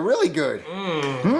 They're really good. Mm. Hmm?